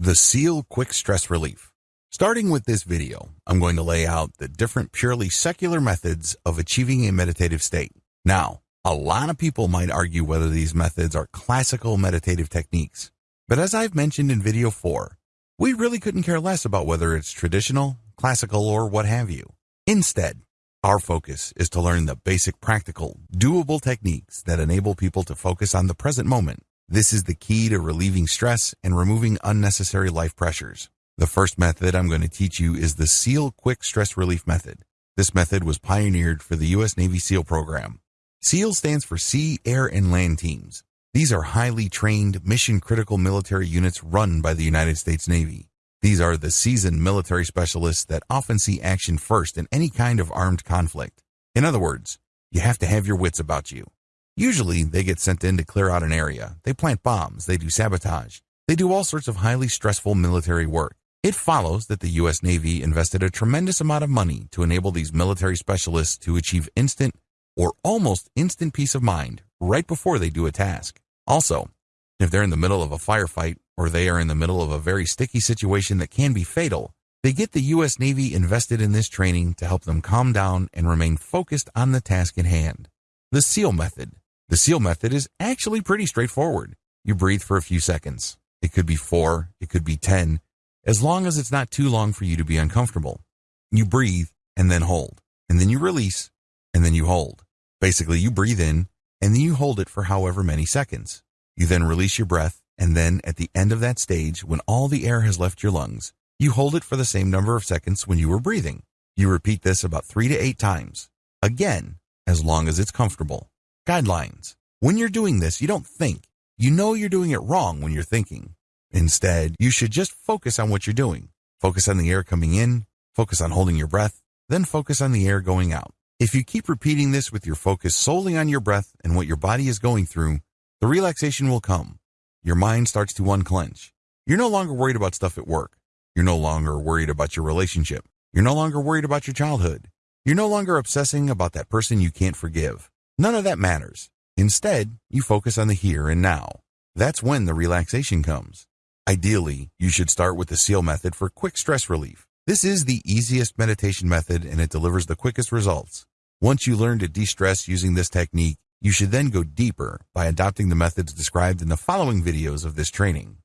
The SEAL Quick Stress Relief. Starting with this video, I'm going to lay out the different purely secular methods of achieving a meditative state. Now, a lot of people might argue whether these methods are classical meditative techniques. But as I've mentioned in video 4, we really couldn't care less about whether it's traditional, classical, or what have you. Instead, our focus is to learn the basic practical, doable techniques that enable people to focus on the present moment this is the key to relieving stress and removing unnecessary life pressures. The first method I'm going to teach you is the SEAL Quick Stress Relief Method. This method was pioneered for the U.S. Navy SEAL program. SEAL stands for Sea, Air, and Land Teams. These are highly trained, mission-critical military units run by the United States Navy. These are the seasoned military specialists that often see action first in any kind of armed conflict. In other words, you have to have your wits about you. Usually, they get sent in to clear out an area. They plant bombs. They do sabotage. They do all sorts of highly stressful military work. It follows that the U.S. Navy invested a tremendous amount of money to enable these military specialists to achieve instant or almost instant peace of mind right before they do a task. Also, if they're in the middle of a firefight or they are in the middle of a very sticky situation that can be fatal, they get the U.S. Navy invested in this training to help them calm down and remain focused on the task at hand. The SEAL method the SEAL method is actually pretty straightforward. You breathe for a few seconds. It could be four, it could be 10, as long as it's not too long for you to be uncomfortable. You breathe and then hold, and then you release, and then you hold. Basically, you breathe in, and then you hold it for however many seconds. You then release your breath, and then at the end of that stage, when all the air has left your lungs, you hold it for the same number of seconds when you were breathing. You repeat this about three to eight times. Again, as long as it's comfortable. Guidelines. When you're doing this, you don't think. You know you're doing it wrong when you're thinking. Instead, you should just focus on what you're doing. Focus on the air coming in, focus on holding your breath, then focus on the air going out. If you keep repeating this with your focus solely on your breath and what your body is going through, the relaxation will come. Your mind starts to unclench. You're no longer worried about stuff at work. You're no longer worried about your relationship. You're no longer worried about your childhood. You're no longer obsessing about that person you can't forgive. None of that matters. Instead, you focus on the here and now. That's when the relaxation comes. Ideally, you should start with the SEAL method for quick stress relief. This is the easiest meditation method and it delivers the quickest results. Once you learn to de-stress using this technique, you should then go deeper by adopting the methods described in the following videos of this training.